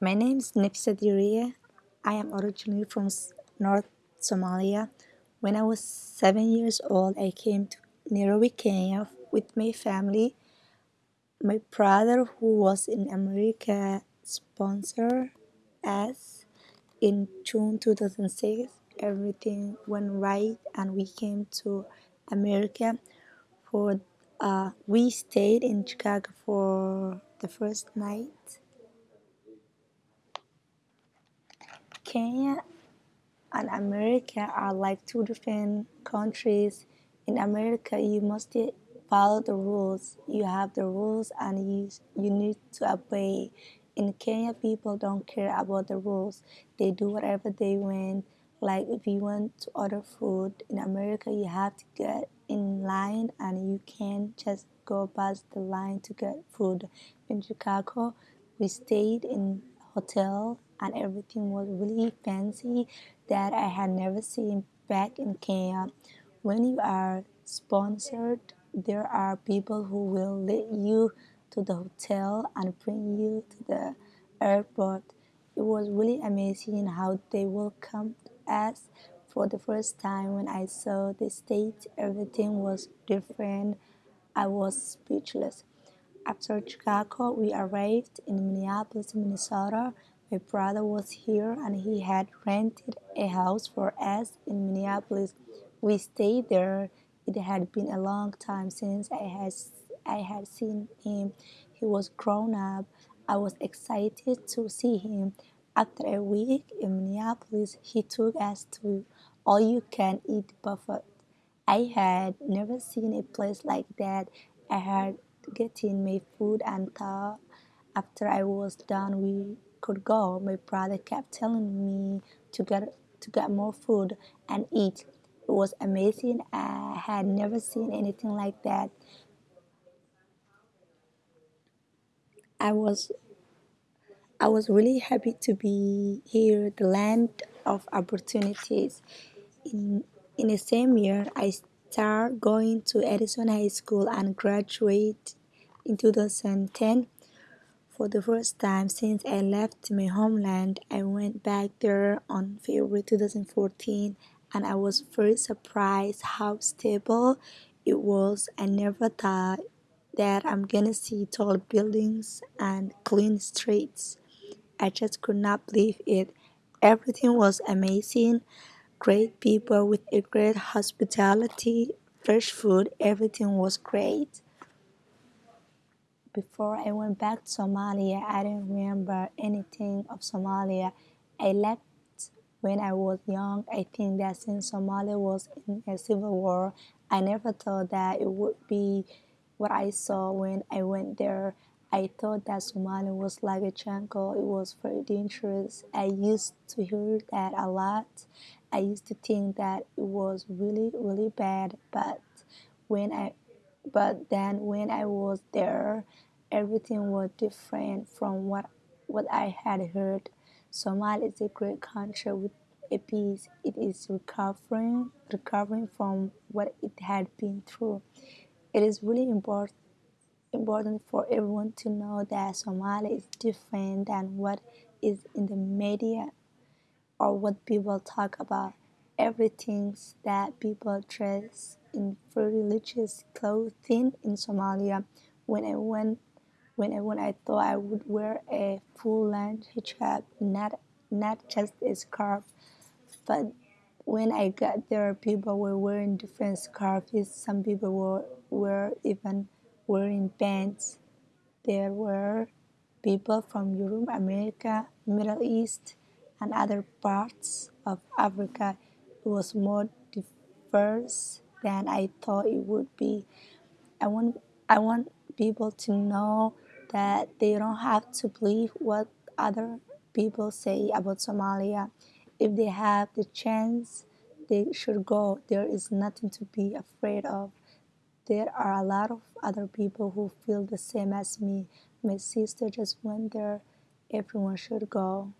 My name is Nefisa Diria. I am originally from North Somalia. When I was seven years old, I came to Nairobi, Kenya with my family. My brother, who was in America, sponsored us in June 2006. Everything went right, and we came to America. For uh, we stayed in Chicago for the first night. Kenya and America are like two different countries. In America, you must follow the rules. You have the rules and you, you need to obey. In Kenya, people don't care about the rules. They do whatever they want. Like if you want to order food in America, you have to get in line and you can't just go past the line to get food. In Chicago, we stayed in hotel and everything was really fancy that I had never seen back in Kenya. When you are sponsored, there are people who will lead you to the hotel and bring you to the airport. It was really amazing how they welcomed us for the first time when I saw the state, everything was different. I was speechless. After Chicago, we arrived in Minneapolis, Minnesota. My brother was here and he had rented a house for us in Minneapolis. We stayed there. It had been a long time since I had, I had seen him. He was grown up. I was excited to see him. After a week in Minneapolis, he took us to all you can eat buffet. I had never seen a place like that. I had getting my food and thought after I was done we could go. My brother kept telling me to get to get more food and eat. It was amazing. I had never seen anything like that. I was I was really happy to be here, the land of opportunities. In in the same year, I started going to Edison High School and graduate in 2010. For the first time since I left my homeland, I went back there on February 2014 and I was very surprised how stable it was. I never thought that I'm gonna see tall buildings and clean streets. I just could not believe it. Everything was amazing. Great people with a great hospitality, fresh food, everything was great before I went back to Somalia, I didn't remember anything of Somalia. I left when I was young. I think that since Somalia was in a civil war, I never thought that it would be what I saw when I went there. I thought that Somalia was like a jungle. It was very dangerous. I used to hear that a lot. I used to think that it was really, really bad. But when I, but then when I was there, everything was different from what what I had heard. Somalia is a great country with a peace. It is recovering recovering from what it had been through. It is really important important for everyone to know that Somalia is different than what is in the media or what people talk about. Everything that people dress in religious clothing in Somalia. When I went when I, when I thought I would wear a full length hijab, not not just a scarf, but when I got there, people were wearing different scarves. Some people were, were even wearing pants. There were people from Europe, America, Middle East, and other parts of Africa. It was more diverse than I thought it would be. I want I want people to know that they don't have to believe what other people say about Somalia. If they have the chance, they should go. There is nothing to be afraid of. There are a lot of other people who feel the same as me. My sister just went there. Everyone should go.